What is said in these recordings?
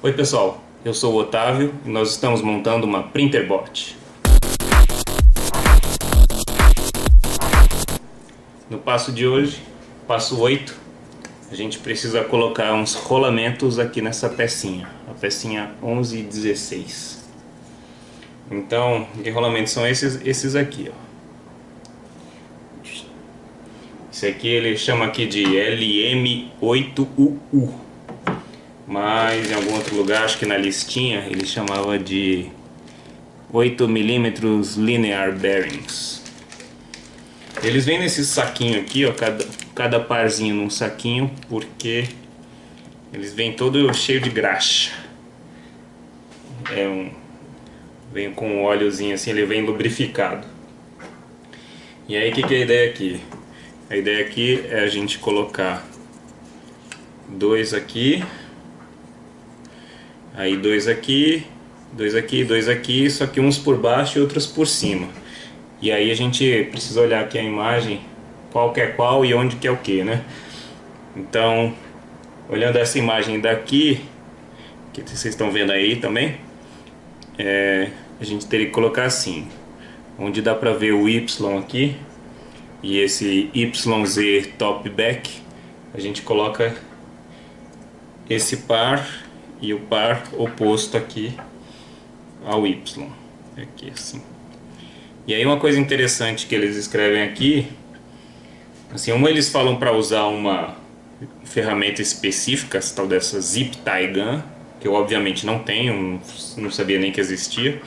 Oi pessoal, eu sou o Otávio e nós estamos montando uma Printerbot. No passo de hoje, passo 8, a gente precisa colocar uns rolamentos aqui nessa pecinha, a pecinha 11 e 16. Então, que rolamentos são esses? Esses aqui, ó. Esse aqui ele chama aqui de LM8UU. Mas em algum outro lugar, acho que na listinha, ele chamava de 8mm Linear Bearings. Eles vêm nesse saquinho aqui, ó, cada, cada parzinho num saquinho, porque eles vêm todo cheio de graxa. É um, vem com um óleozinho assim, ele vem lubrificado. E aí, o que, que é a ideia aqui? A ideia aqui é a gente colocar dois aqui, aí dois aqui, dois aqui, dois aqui, só que uns por baixo e outros por cima. E aí a gente precisa olhar aqui a imagem, qual que é qual e onde que é o que, né? Então, olhando essa imagem daqui, que vocês estão vendo aí também, é, a gente teria que colocar assim, onde dá pra ver o Y aqui, e esse YZ top back a gente coloca esse par e o par oposto aqui ao Y. Aqui assim. E aí uma coisa interessante que eles escrevem aqui assim uma eles falam para usar uma ferramenta específica tal dessa zip tie gun que eu obviamente não tenho não sabia nem que existia.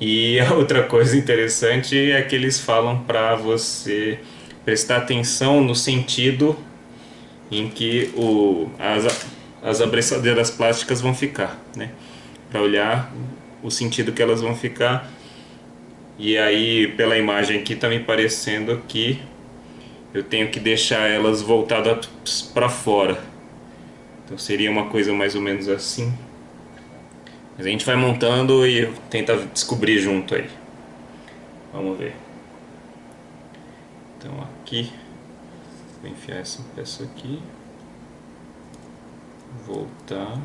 E a outra coisa interessante é que eles falam para você prestar atenção no sentido em que o, as, as abraçadeiras plásticas vão ficar, né? Para olhar o sentido que elas vão ficar. E aí, pela imagem aqui, tá me parecendo que eu tenho que deixar elas voltadas para fora. Então seria uma coisa mais ou menos assim. Mas a gente vai montando e tenta descobrir junto aí. Vamos ver. Então aqui, vou enfiar essa peça aqui. Voltar.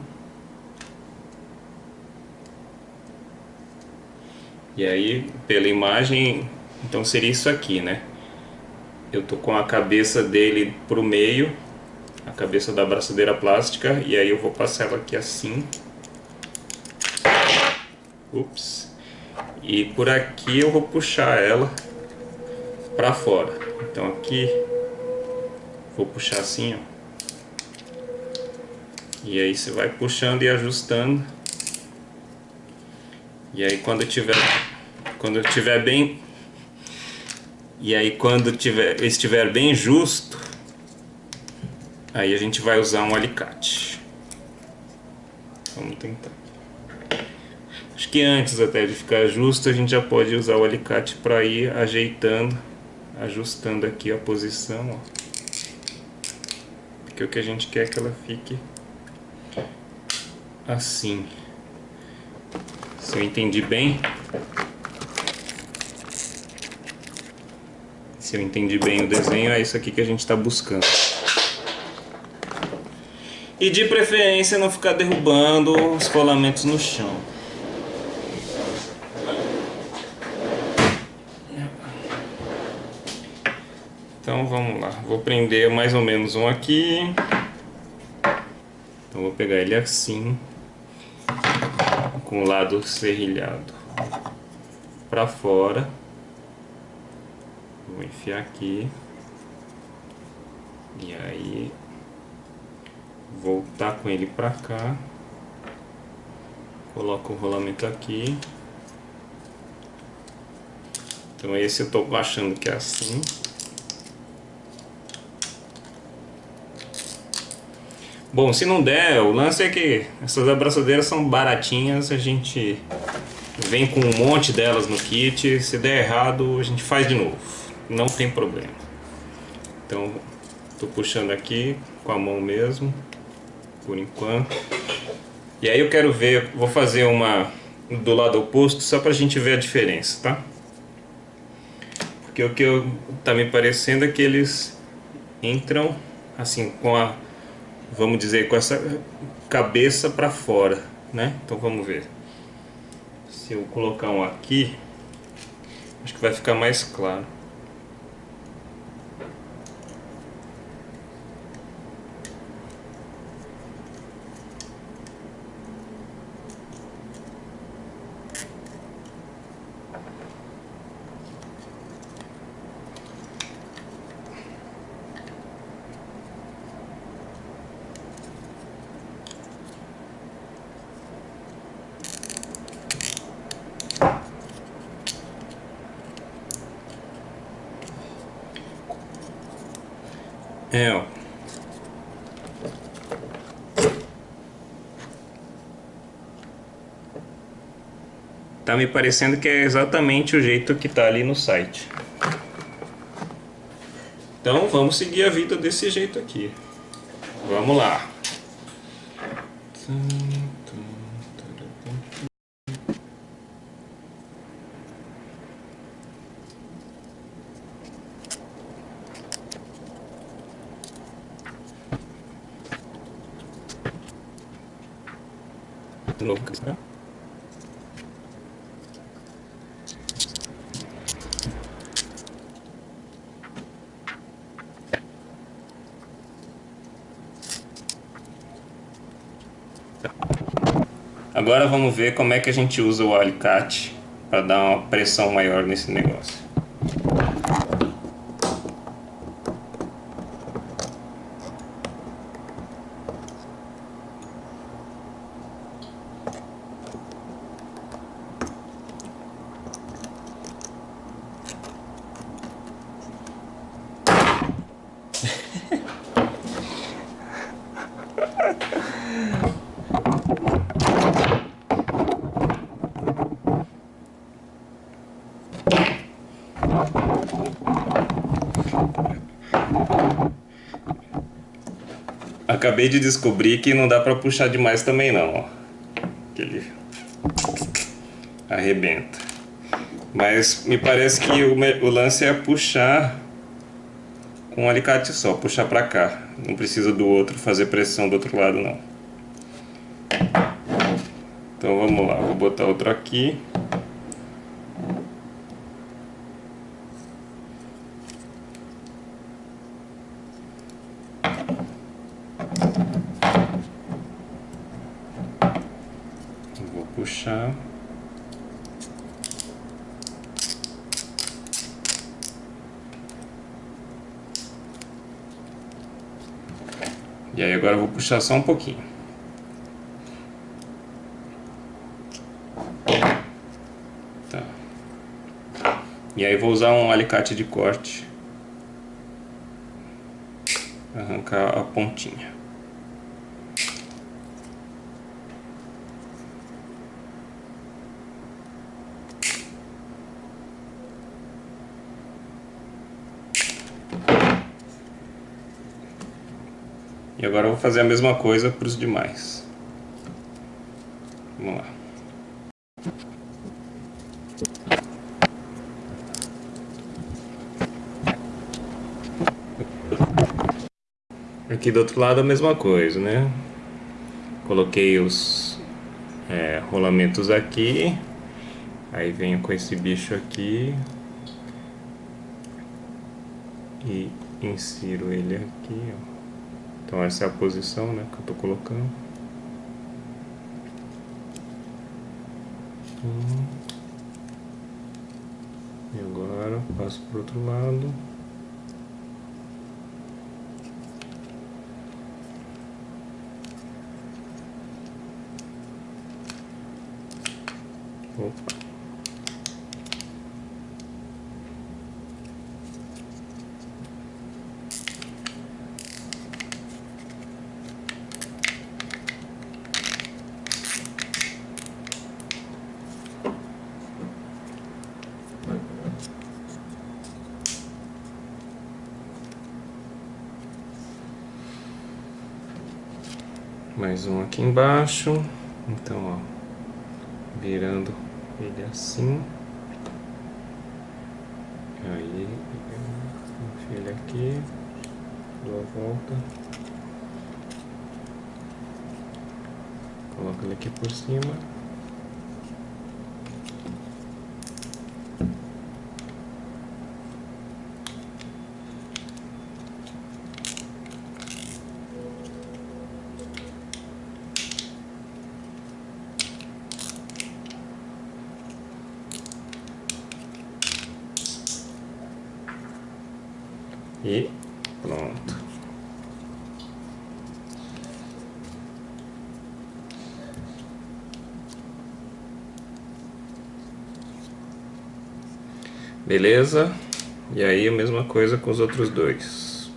E aí, pela imagem, então seria isso aqui, né? Eu tô com a cabeça dele pro meio, a cabeça da abraçadeira plástica, e aí eu vou passar ela aqui assim. Ups. E por aqui eu vou puxar ela para fora. Então aqui vou puxar assim, ó. E aí você vai puxando e ajustando. E aí quando tiver quando tiver bem e aí quando tiver estiver bem justo, aí a gente vai usar um alicate. Vamos tentar. Acho que antes até de ficar justo a gente já pode usar o alicate para ir ajeitando, ajustando aqui a posição, ó. Porque o que a gente quer é que ela fique assim. Se eu entendi bem, se eu entendi bem o desenho, é isso aqui que a gente está buscando. E de preferência não ficar derrubando os colamentos no chão. Então vamos lá, vou prender mais ou menos um aqui. Então vou pegar ele assim, com o lado serrilhado para fora. Vou enfiar aqui. E aí voltar com ele para cá. Coloco o rolamento aqui. Então esse eu tô achando que é assim. Bom, se não der, o lance é que essas abraçadeiras são baratinhas, a gente vem com um monte delas no kit, se der errado a gente faz de novo, não tem problema. Então, tô puxando aqui com a mão mesmo, por enquanto. E aí eu quero ver, vou fazer uma do lado oposto só pra gente ver a diferença, tá? Porque o que eu, tá me parecendo é que eles entram assim com a vamos dizer, com essa cabeça para fora, né? Então vamos ver. Se eu colocar um aqui, acho que vai ficar mais claro. É, ó. Tá me parecendo que é exatamente o jeito que tá ali no site. Então vamos seguir a vida desse jeito aqui. Vamos lá. de novo cristã. Agora vamos ver como é que a gente usa o alicate para dar uma pressão maior nesse negócio. Acabei de descobrir que não dá pra puxar demais também não, ó. Que ele arrebenta. Mas me parece que o, o lance é puxar com um alicate só, puxar pra cá. Não precisa do outro fazer pressão do outro lado não. Então vamos lá, vou botar outro aqui. Puxar. E aí agora eu vou puxar só um pouquinho. Tá. E aí vou usar um alicate de corte. Arrancar a pontinha. Agora eu vou fazer a mesma coisa para os demais. Vamos lá. Aqui do outro lado a mesma coisa, né? Coloquei os é, rolamentos aqui. Aí venho com esse bicho aqui. E insiro ele aqui, ó. Então essa é a posição né, que eu estou colocando. E agora passo para o outro lado. Opa. Mais um aqui embaixo. Então ó virando ele assim. Aí enfio ele aqui dou a volta. Coloca ele aqui por cima. E pronto. Beleza? E aí a mesma coisa com os outros dois.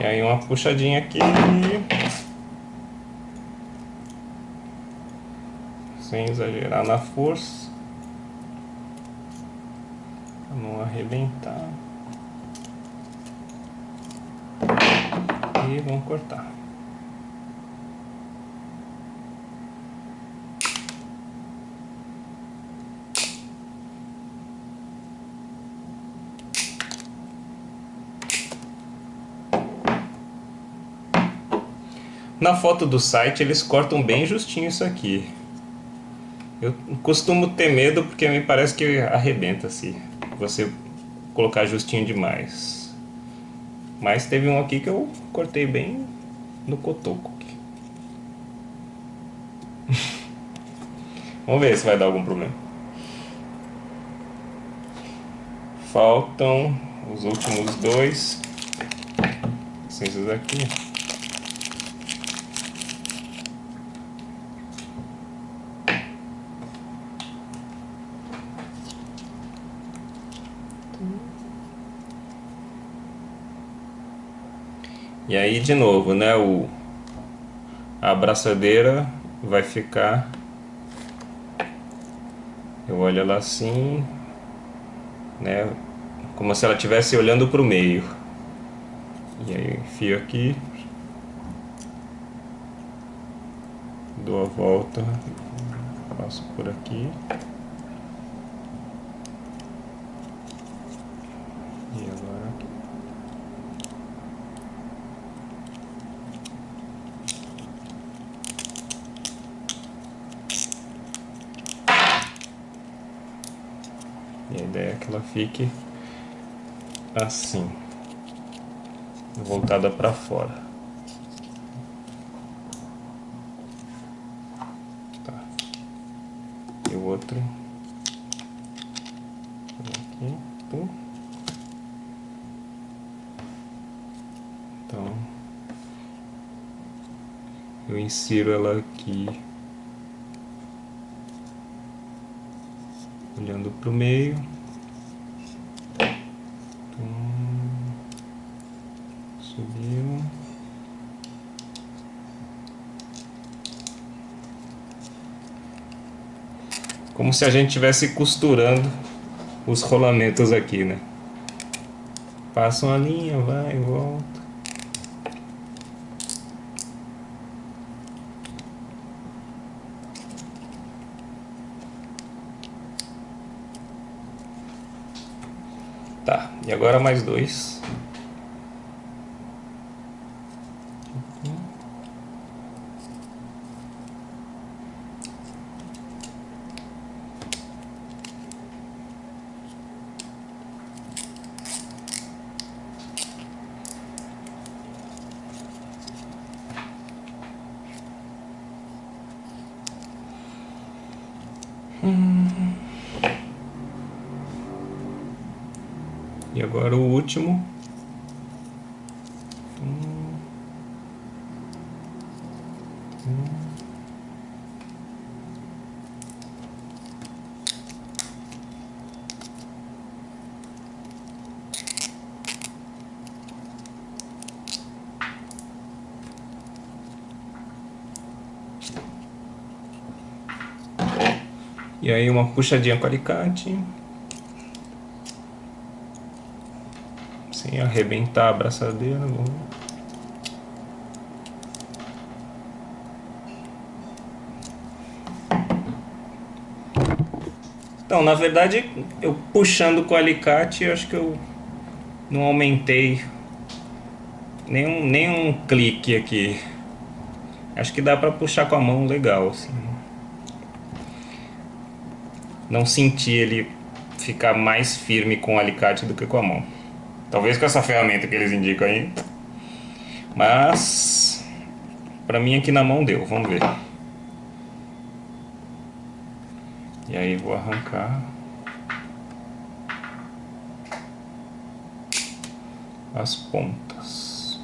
E aí uma puxadinha aqui. Sem exagerar na força, não arrebentar. E vamos cortar. Na foto do site eles cortam bem justinho isso aqui. Eu costumo ter medo porque me parece que arrebenta se você colocar justinho demais. Mas teve um aqui que eu cortei bem no cotoco. Vamos ver se vai dar algum problema. Faltam os últimos dois. Esses aqui. E aí de novo, né, o, a abraçadeira vai ficar, eu olho ela assim, né, como se ela estivesse olhando para o meio. E aí enfio aqui, dou a volta, passo por aqui. E a ideia é que ela fique assim, voltada para fora. Tá. E o outro aqui, pum. Então, eu insiro ela aqui olhando para o meio. Subiu. Como se a gente estivesse costurando os rolamentos aqui, né? Passa uma linha, vai, volta. Tá, e agora mais dois. Agora o último. E aí uma puxadinha com alicate. Sem arrebentar a abraçadeira. Vamos... Então, na verdade, eu puxando com o alicate, eu acho que eu não aumentei nenhum, nenhum clique aqui. Acho que dá para puxar com a mão legal, assim. Não senti ele ficar mais firme com o alicate do que com a mão. Talvez com essa ferramenta que eles indicam aí. Mas para mim aqui na mão deu, vamos ver. E aí vou arrancar as pontas.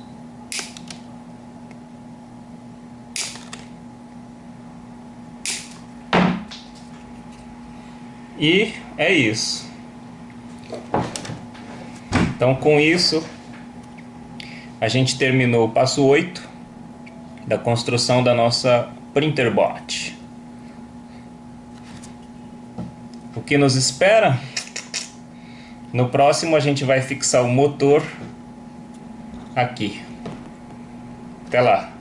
E é isso. Então com isso a gente terminou o passo 8 da construção da nossa printer bot. O que nos espera? No próximo a gente vai fixar o motor aqui. Até lá.